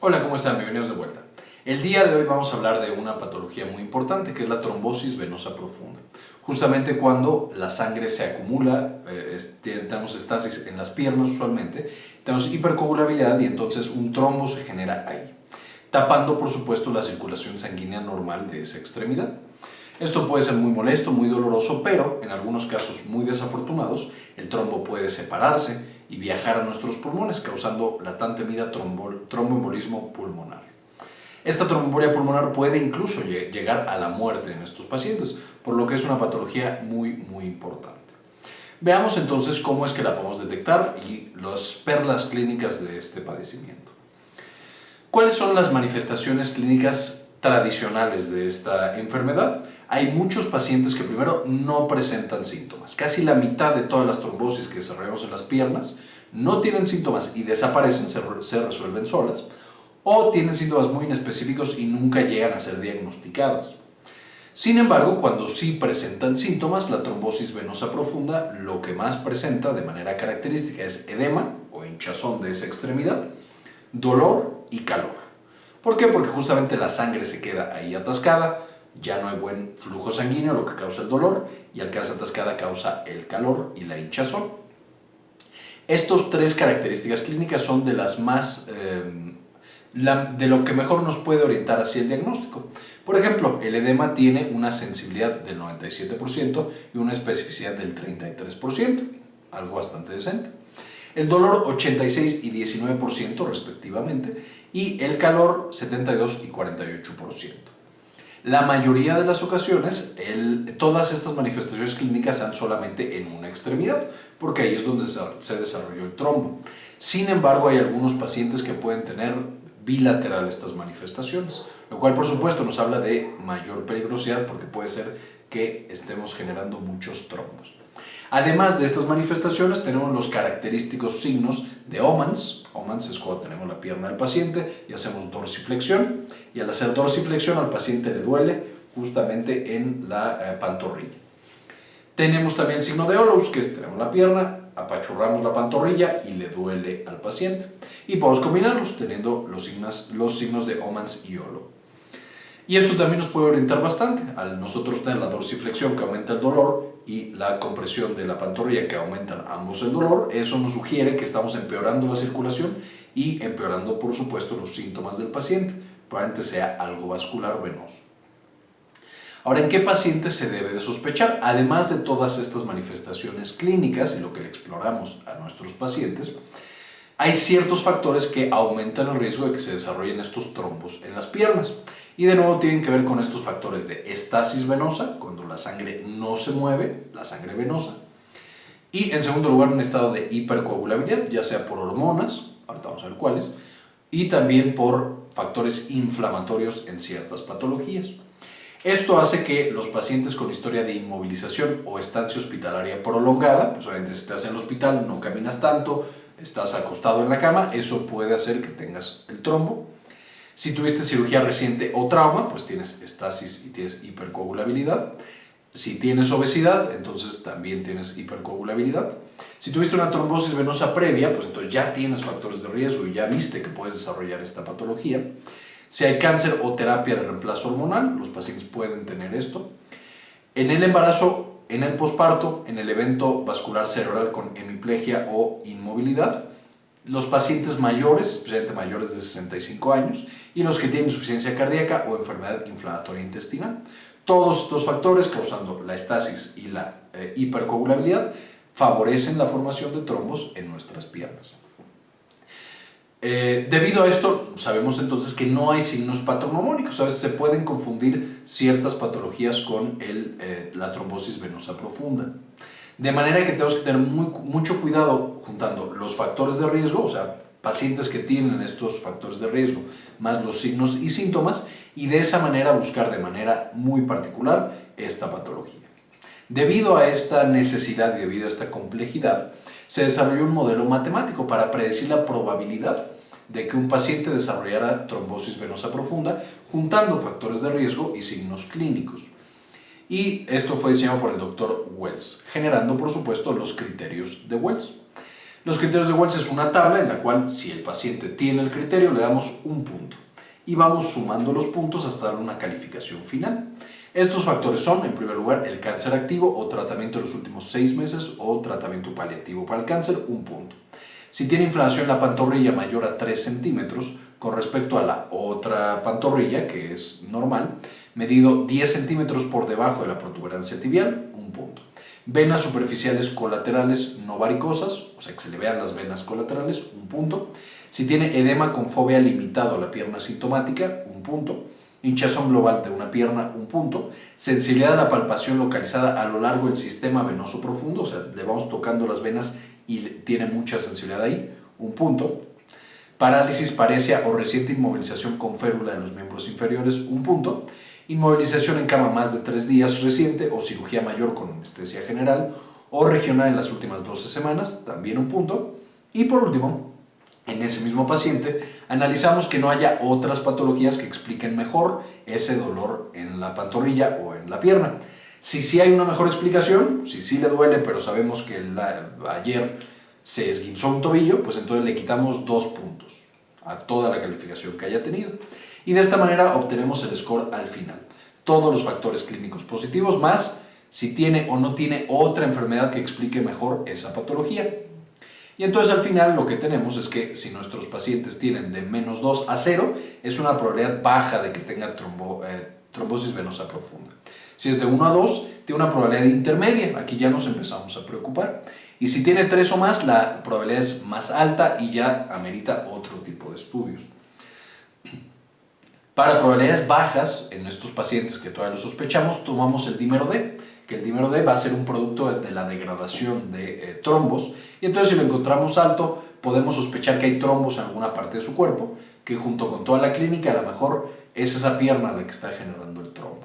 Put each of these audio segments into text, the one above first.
Hola, ¿cómo están? Bienvenidos de vuelta. El día de hoy vamos a hablar de una patología muy importante que es la trombosis venosa profunda. Justamente cuando la sangre se acumula, eh, tenemos estasis en las piernas usualmente, tenemos hipercoagulabilidad y entonces un trombo se genera ahí, tapando por supuesto la circulación sanguínea normal de esa extremidad. Esto puede ser muy molesto, muy doloroso, pero en algunos casos muy desafortunados, el trombo puede separarse y viajar a nuestros pulmones, causando la tan temida tromboembolismo pulmonar. Esta tromboembolia pulmonar puede incluso llegar a la muerte en estos pacientes, por lo que es una patología muy, muy importante. Veamos entonces cómo es que la podemos detectar y las perlas clínicas de este padecimiento. ¿Cuáles son las manifestaciones clínicas tradicionales de esta enfermedad, hay muchos pacientes que primero no presentan síntomas. Casi la mitad de todas las trombosis que desarrollamos en las piernas no tienen síntomas y desaparecen, se, resuelven solas, o tienen síntomas muy inespecíficos y nunca llegan a ser diagnosticadas. Sin embargo, cuando sí presentan síntomas, la trombosis venosa profunda lo que más presenta de manera característica es edema o hinchazón de esa extremidad, dolor y calor. ¿Por qué? Porque justamente la sangre se queda ahí atascada, ya no hay buen flujo sanguíneo, lo que causa el dolor, y al quedarse atascada causa el calor y la hinchazón. Estas tres características clínicas son de las más... Eh, de lo que mejor nos puede orientar hacia el diagnóstico. Por ejemplo, el edema tiene una sensibilidad del 97% y una especificidad del 33%, algo bastante decente el dolor 86 y 19% respectivamente y el calor 72 y 48%. La mayoría de las ocasiones, todas estas manifestaciones clínicas dan solamente en una extremidad, porque ahí es donde se desarrolló el trombo. Sin embargo, hay algunos pacientes que pueden tener bilateral estas manifestaciones, lo cual por supuesto nos habla de mayor peligrosidad porque puede ser que estemos generando muchos trombos. Además de estas manifestaciones, tenemos los característicos signos de Omans. Omans es cuando tenemos la pierna del paciente y hacemos dorsiflexión. Y al hacer dorsiflexión al paciente le duele justamente en la eh, pantorrilla. Tenemos también el signo de Olous, que es tenemos la pierna, apachurramos la pantorrilla y le duele al paciente. Y podemos combinarlos teniendo los signos, los signos de Omans y Olo. Y esto también nos puede orientar bastante. Al nosotros tener la dorsiflexión que aumenta el dolor y la compresión de la pantorrilla que aumentan ambos el dolor, eso nos sugiere que estamos empeorando la circulación y empeorando por supuesto los síntomas del paciente, probablemente sea algo vascular venoso. Ahora, ¿en qué pacientes se debe de sospechar? Además de todas estas manifestaciones clínicas y lo que le exploramos a nuestros pacientes, hay ciertos factores que aumentan el riesgo de que se desarrollen estos trombos en las piernas. Y de nuevo tienen que ver con estos factores de estasis venosa, cuando la sangre no se mueve, la sangre venosa. Y en segundo lugar, un estado de hipercoagulabilidad, ya sea por hormonas, ahorita vamos a ver cuáles, y también por factores inflamatorios en ciertas patologías. Esto hace que los pacientes con historia de inmovilización o estancia hospitalaria prolongada, pues obviamente si estás en el hospital, no caminas tanto, estás acostado en la cama, eso puede hacer que tengas el trombo. Si tuviste cirugía reciente o trauma, pues tienes estasis y tienes hipercoagulabilidad. Si tienes obesidad, entonces también tienes hipercoagulabilidad. Si tuviste una trombosis venosa previa, pues entonces ya tienes factores de riesgo y ya viste que puedes desarrollar esta patología. Si hay cáncer o terapia de reemplazo hormonal, los pacientes pueden tener esto. En el embarazo, en el posparto, en el evento vascular cerebral con hemiplegia o inmovilidad, los pacientes mayores, especialmente mayores de 65 años, y los que tienen insuficiencia cardíaca o enfermedad inflamatoria intestinal. Todos estos factores, causando la estasis y la eh, hipercoagulabilidad, favorecen la formación de trombos en nuestras piernas. Eh, debido a esto, sabemos entonces que no hay signos patognomónicos. A veces se pueden confundir ciertas patologías con el, eh, la trombosis venosa profunda. De manera que tenemos que tener mucho cuidado juntando los factores de riesgo, o sea, pacientes que tienen estos factores de riesgo, más los signos y síntomas, y de esa manera buscar de manera muy particular esta patología. Debido a esta necesidad y debido a esta complejidad, se desarrolló un modelo matemático para predecir la probabilidad de que un paciente desarrollara trombosis venosa profunda juntando factores de riesgo y signos clínicos y esto fue diseñado por el doctor Wells, generando por supuesto los criterios de Wells. Los criterios de Wells es una tabla en la cual si el paciente tiene el criterio le damos un punto y vamos sumando los puntos hasta dar una calificación final. Estos factores son, en primer lugar, el cáncer activo o tratamiento de los últimos seis meses o tratamiento paliativo para el cáncer, un punto. Si tiene inflamación en la pantorrilla mayor a 3 centímetros con respecto a la otra pantorrilla, que es normal, medido 10 centímetros por debajo de la protuberancia tibial, un punto. Venas superficiales colaterales no varicosas, o sea que se le vean las venas colaterales, un punto. Si tiene edema con fobia limitado a la pierna sintomática, un punto. Hinchazón global de una pierna, un punto. Sensibilidad a la palpación localizada a lo largo del sistema venoso profundo, o sea, le vamos tocando las venas y tiene mucha sensibilidad ahí, un punto. Parálisis, paresia o reciente inmovilización con férula en los miembros inferiores, un punto. Inmovilización en cama más de tres días reciente o cirugía mayor con anestesia general o regional en las últimas 12 semanas, también un punto. Y por último, en ese mismo paciente, analizamos que no haya otras patologías que expliquen mejor ese dolor en la pantorrilla o en la pierna. Si sí hay una mejor explicación, si sí le duele, pero sabemos que ayer se esguinzó un tobillo, pues entonces le quitamos dos puntos a toda la calificación que haya tenido. Y de esta manera obtenemos el score al final. Todos los factores clínicos positivos más si tiene o no tiene otra enfermedad que explique mejor esa patología. Y entonces al final lo que tenemos es que si nuestros pacientes tienen de menos 2 a 0, es una probabilidad baja de que tenga eh, trombosis venosa profunda. Si es de 1 a 2, tiene una probabilidad intermedia. Aquí ya nos empezamos a preocupar. Y si tiene 3 o más, la probabilidad es más alta y ya amerita otro tipo de estudios. Para probabilidades bajas, en estos pacientes que todavía lo sospechamos, tomamos el dímero D, que el dímero D va a ser un producto de la degradación de eh, trombos. Y entonces si lo encontramos alto, podemos sospechar que hay trombos en alguna parte de su cuerpo, que junto con toda la clínica a lo mejor es esa pierna la que está generando el trombo.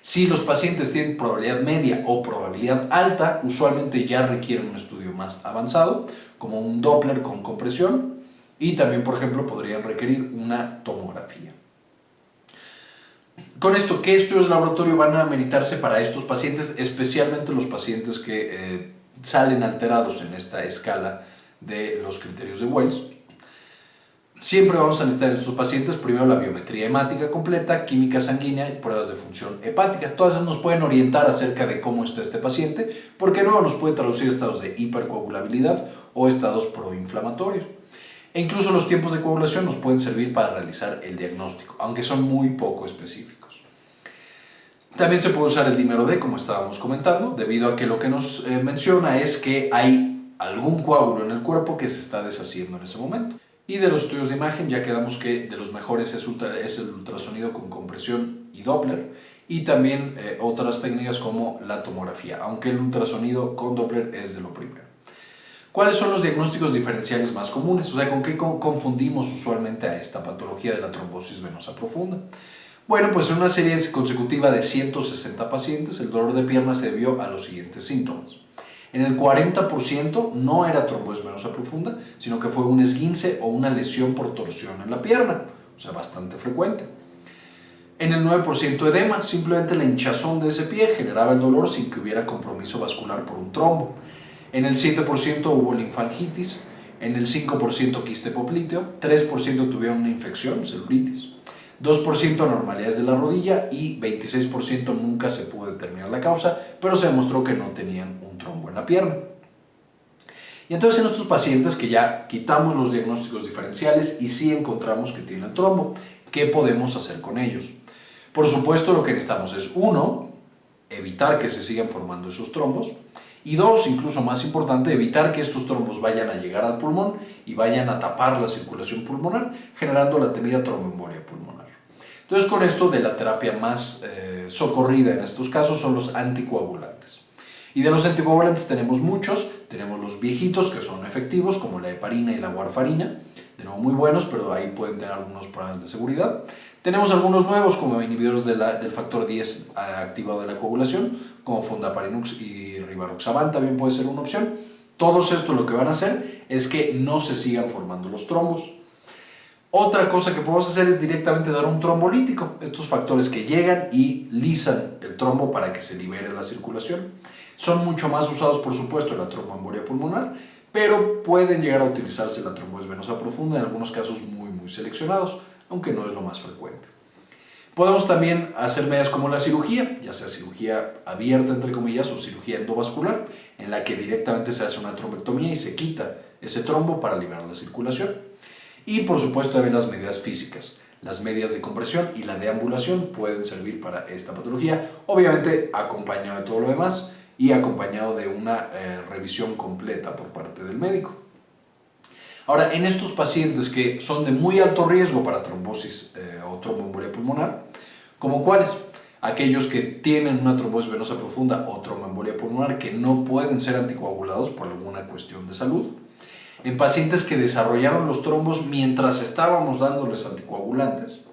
Si los pacientes tienen probabilidad media o probabilidad alta, usualmente ya requieren un estudio más avanzado, como un Doppler con compresión, y también, por ejemplo, podrían requerir una tomografía. Con esto, ¿qué estudios de laboratorio van a meditarse para estos pacientes, especialmente los pacientes que eh, salen alterados en esta escala de los criterios de Wells? Siempre vamos a necesitar en estos pacientes primero la biometría hemática completa, química sanguínea y pruebas de función hepática. Todas esas nos pueden orientar acerca de cómo está este paciente, porque luego nos puede traducir estados de hipercoagulabilidad o estados proinflamatorios. E incluso los tiempos de coagulación nos pueden servir para realizar el diagnóstico, aunque son muy poco específicos. También se puede usar el dímero D, como estábamos comentando, debido a que lo que nos eh, menciona es que hay algún coágulo en el cuerpo que se está deshaciendo en ese momento. Y de los estudios de imagen ya quedamos que de los mejores es, el ultrasonido con compresión y Doppler y también eh, otras técnicas como la tomografía, aunque el ultrasonido con Doppler es de lo primero. ¿Cuáles son los diagnósticos diferenciales más comunes? O sea, ¿con qué confundimos usualmente a esta patología de la trombosis venosa profunda? Bueno, pues en una serie consecutiva de 160 pacientes, el dolor de pierna se debió a los siguientes síntomas. En el 40% no era trombosis venosa profunda, sino que fue un esguince o una lesión por torsión en la pierna, o sea, bastante frecuente. En el 9% edema, simplemente la hinchazón de ese pie generaba el dolor sin que hubiera compromiso vascular por un trombo. En el 7% hubo linfangitis, en el 5% quiste popliteo, 3% tuvieron una infección, celulitis. 2% anormalidades de la rodilla y 26% nunca se pudo determinar la causa, pero se demostró que no tenían un trombo en la pierna. Y entonces en estos pacientes que ya quitamos los diagnósticos diferenciales y sí encontramos que tienen el trombo, ¿qué podemos hacer con ellos? Por supuesto lo que necesitamos es, uno, evitar que se sigan formando esos trombos, y dos, incluso más importante, evitar que estos trombos vayan a llegar al pulmón y vayan a tapar la circulación pulmonar, generando la temida tromboembolia pulmonar. Entonces con esto de la terapia más eh, socorrida en estos casos son los anticoagulantes. Y de los anticoagulantes tenemos muchos, tenemos los viejitos que son efectivos como la heparina y la warfarina, de muy buenos, pero ahí pueden tener algunos problemas de seguridad. Tenemos algunos nuevos como inhibidores del factor 10 eh, activado de la coagulación, como fondaparinux y rivaroxaban también puede ser una opción. Todos estos lo que van a hacer es que no se sigan formando los trombos. Otra cosa que podemos hacer es directamente dar un trombolítico, estos factores que llegan y lisan el trombo para que se libere la circulación. Son mucho más usados, por supuesto, en la tromboembolia pulmonar, pero pueden llegar a utilizarse la trombosis venosa profunda en algunos casos muy, muy seleccionados, aunque no es lo más frecuente. Podemos también hacer medidas como la cirugía, ya sea cirugía abierta, entre comillas, o cirugía endovascular, en la que directamente se hace una trombectomía y se quita ese trombo para liberar la circulación. Y por supuesto también las medidas físicas. Las medias de compresión y la deambulación pueden servir para esta patología, obviamente acompañado de todo lo demás y acompañado de una eh, revisión completa por parte del médico. Ahora, en estos pacientes que son de muy alto riesgo para trombosis eh, o tromboembolia pulmonar, como cuáles? Aquellos que tienen una trombosis venosa profunda o tromboembolia pulmonar que no pueden ser anticoagulados por alguna cuestión de salud. En pacientes que desarrollaron los trombos mientras estábamos dándoles anticoagulantes.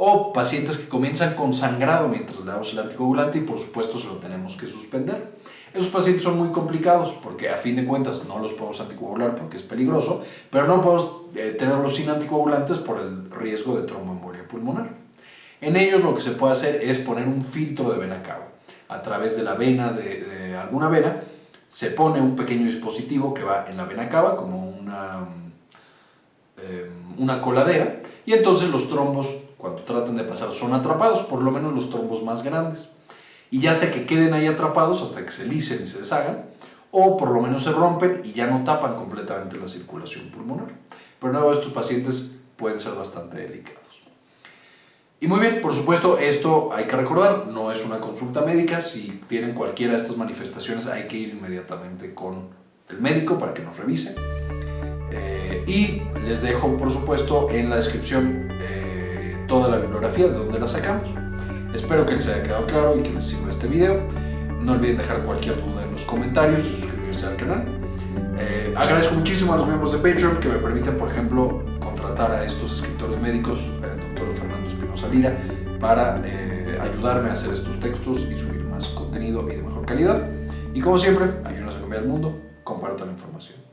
O pacientes que comienzan con sangrado mientras le damos el anticoagulante y por supuesto se lo tenemos que suspender. Esos pacientes son muy complicados porque a fin de cuentas no los podemos anticoagular porque es peligroso, pero no podemos eh, tenerlos sin anticoagulantes por el riesgo de tromboembolia pulmonar. En ellos lo que se puede hacer es poner un filtro de vena cava. A través de la vena, de, alguna vena, se pone un pequeño dispositivo que va en la vena cava como una, em, una coladera y entonces los trombos cuando tratan de pasar son atrapados, por lo menos los trombos más grandes y ya sea que queden ahí atrapados hasta que se licen y se deshagan, o por lo menos se rompen y ya no tapan completamente la circulación pulmonar. Pero nuevo, estos pacientes pueden ser bastante delicados. Y muy bien, por supuesto, esto hay que recordar, no es una consulta médica, si tienen cualquiera de estas manifestaciones hay que ir inmediatamente con el médico para que nos revise. Eh, y les dejo, por supuesto, en la descripción toda la bibliografía de donde la sacamos. Espero que les haya quedado claro y que les sirva este video. No olviden dejar cualquier duda en los comentarios y suscribirse al canal. Eh, agradezco muchísimo a los miembros de Patreon que me permiten, por ejemplo, contratar a estos escritores médicos, el doctor Fernando Espinosa Lira, para eh, ayudarme a hacer estos textos y subir más contenido y de mejor calidad. Y como siempre, ayúdenos a cambiar el mundo, compartan la información.